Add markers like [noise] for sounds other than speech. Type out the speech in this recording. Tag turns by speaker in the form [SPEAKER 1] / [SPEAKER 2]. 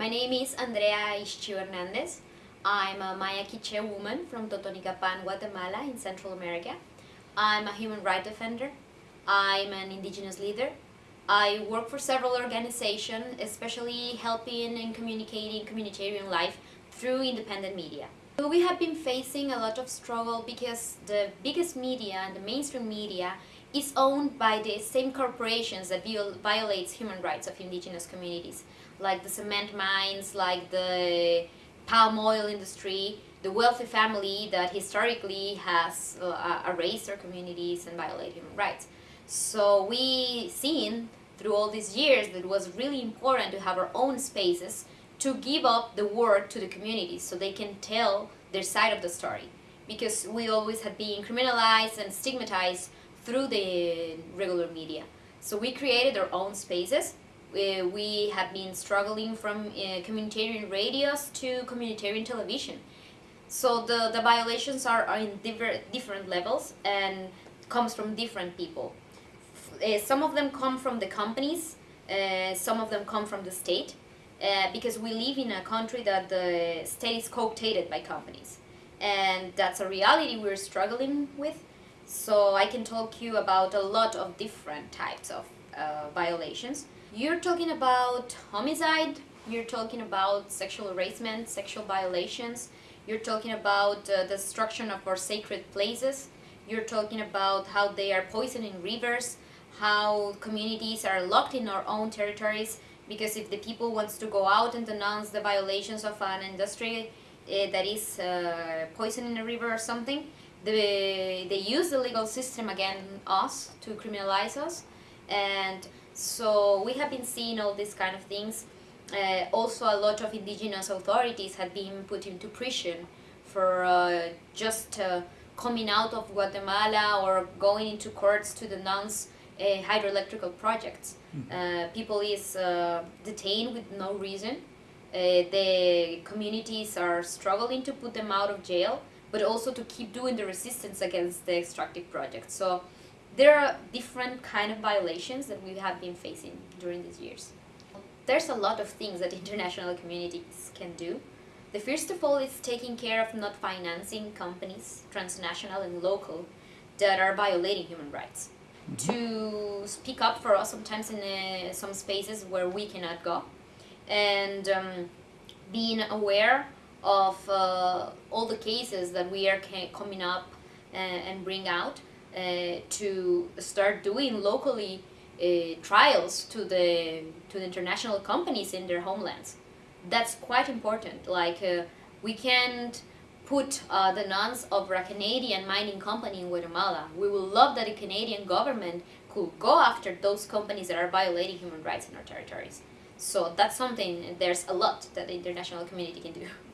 [SPEAKER 1] My name is Andrea Ixchíu Hernandez. I'm a Maya Quiche woman from Totonicapán, Guatemala in Central America. I'm a human rights defender. I'm an indigenous leader. I work for several organizations, especially helping and communicating communitarian life through independent media. We have been facing a lot of struggle because the biggest media and the mainstream media is owned by the same corporations that viol violates human rights of indigenous communities, like the cement mines, like the palm oil industry, the wealthy family that historically has uh, erased their communities and violated human rights. So we seen through all these years that it was really important to have our own spaces to give up the word to the communities so they can tell their side of the story. Because we always have been criminalized and stigmatized through the regular media. So we created our own spaces. We, we have been struggling from uh, communitarian radios to communitarian television. So the, the violations are, are in different, different levels and comes from different people. Uh, some of them come from the companies, uh, some of them come from the state, uh, because we live in a country that the state is cooptated by companies. And that's a reality we're struggling with. So I can talk you about a lot of different types of uh, violations. You're talking about homicide, you're talking about sexual harassment, sexual violations, you're talking about uh, the destruction of our sacred places, you're talking about how they are poisoning rivers, how communities are locked in our own territories, because if the people wants to go out and denounce the violations of an industry uh, that is uh, poisoning a river or something, they, they use the legal system against us to criminalize us. And so we have been seeing all these kind of things. Uh, also a lot of indigenous authorities have been put into prison for uh, just uh, coming out of Guatemala or going into courts to denounce uh, hydroelectrical projects. Uh, people is uh, detained with no reason. Uh, the communities are struggling to put them out of jail, but also to keep doing the resistance against the extractive projects. So there are different kind of violations that we have been facing during these years. There's a lot of things that [laughs] international communities can do. The first of all is taking care of not financing companies, transnational and local, that are violating human rights to speak up for us sometimes in uh, some spaces where we cannot go and um, being aware of uh, all the cases that we are coming up uh, and bring out uh, to start doing locally uh, trials to the to the international companies in their homelands that's quite important like we can't put uh, the nuns of a Canadian mining company in Guatemala. We would love that the Canadian government could go after those companies that are violating human rights in our territories. So that's something, there's a lot that the international community can do. [laughs]